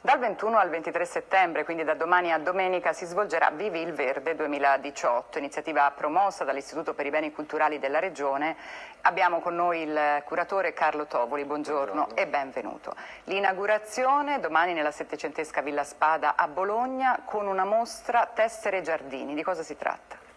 Dal 21 al 23 settembre, quindi da domani a domenica, si svolgerà Vivi il Verde 2018, iniziativa promossa dall'Istituto per i Beni Culturali della Regione. Abbiamo con noi il curatore Carlo Tovoli, buongiorno, buongiorno. e benvenuto. L'inaugurazione domani nella settecentesca Villa Spada a Bologna con una mostra Tessere Giardini. Di cosa si tratta?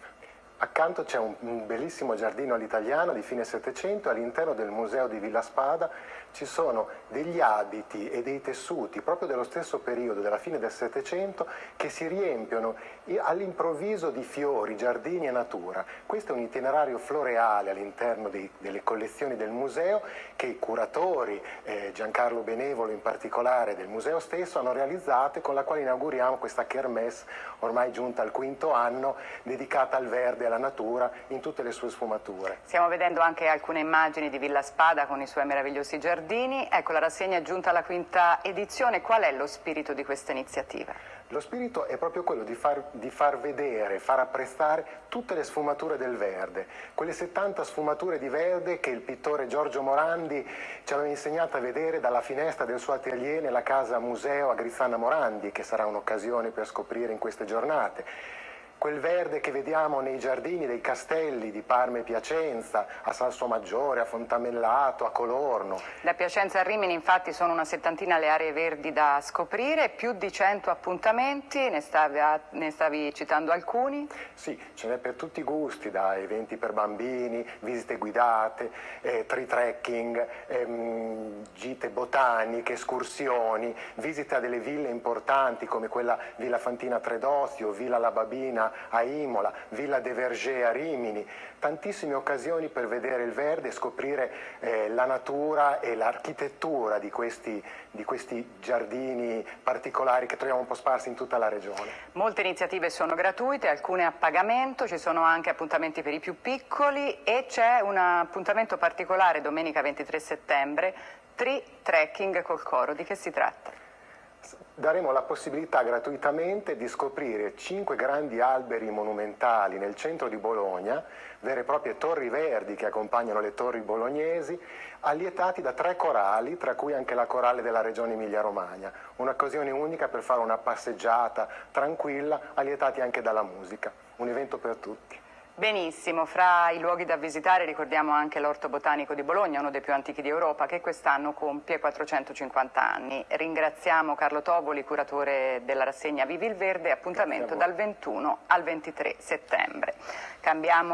Accanto c'è un, bellissimo giardino all'italiano di fine Settecento, all'interno del museo di Villa Spada ci sono degli abiti e dei tessuti proprio dello stesso periodo, della fine del Settecento, che si riempiono all'improvviso di fiori, giardini e natura. Questo è un itinerario floreale all'interno delle collezioni del museo che i curatori, eh, Giancarlo Benevolo in particolare del museo stesso, hanno realizzato e con la quale inauguriamo questa kermesse ormai giunta al quinto anno dedicata al verde alla natura in tutte le sue sfumature. Stiamo vedendo anche alcune immagini di Villa Spada con i suoi meravigliosi giardini. Ecco, la rassegna è giunta alla quinta edizione. Qual è lo spirito di questa iniziativa? Lo spirito è proprio quello di far, di far, vedere, far apprestare tutte le sfumature del verde, quelle 70 sfumature di verde che il pittore Giorgio Morandi ci aveva insegnato a vedere dalla finestra del suo atelier nella casa museo a Grizzana Morandi, che sarà un'occasione per scoprire in queste giornate quel verde che vediamo nei giardini dei castelli di Parma e Piacenza, a Salsomaggiore, a Fontamellato, a Colorno. Da Piacenza a Rimini infatti sono una settantina le aree verdi da scoprire, più di 100 appuntamenti, ne stavi, ne stavi citando alcuni? Sì, ce n'è per tutti i gusti, da eventi per bambini, visite guidate, eh, tree trekking, ehm, gite botaniche, escursioni, visite a delle ville importanti come quella Villa Fantina Tredozio, Villa La Babina a Imola, Villa de Verger a Rimini, tantissime occasioni per vedere il verde e scoprire eh, la natura e l'architettura di questi, di questi giardini particolari che troviamo un po' sparsi in tutta la regione. Molte iniziative sono gratuite, alcune a pagamento, ci sono anche appuntamenti per i più piccoli e c'è un appuntamento particolare domenica 23 settembre, Tree Trekking col coro. Di che si tratta? Daremo la possibilità gratuitamente di scoprire cinque grandi alberi monumentali nel centro di Bologna, vere e proprie torri verdi che accompagnano le torri bolognesi, allietati da tre corali, tra cui anche la corale della regione Emilia-Romagna. Un'occasione unica per fare una passeggiata tranquilla, allietati anche dalla musica. Un evento per tutti. Benissimo, fra i luoghi da visitare ricordiamo anche l'Orto Botanico di Bologna, uno dei più antichi di Europa, che quest'anno compie 450 anni. Ringraziamo Carlo Tovoli, curatore della rassegna Vivi il Verde, appuntamento dal 21 al 23 settembre. Cambiamo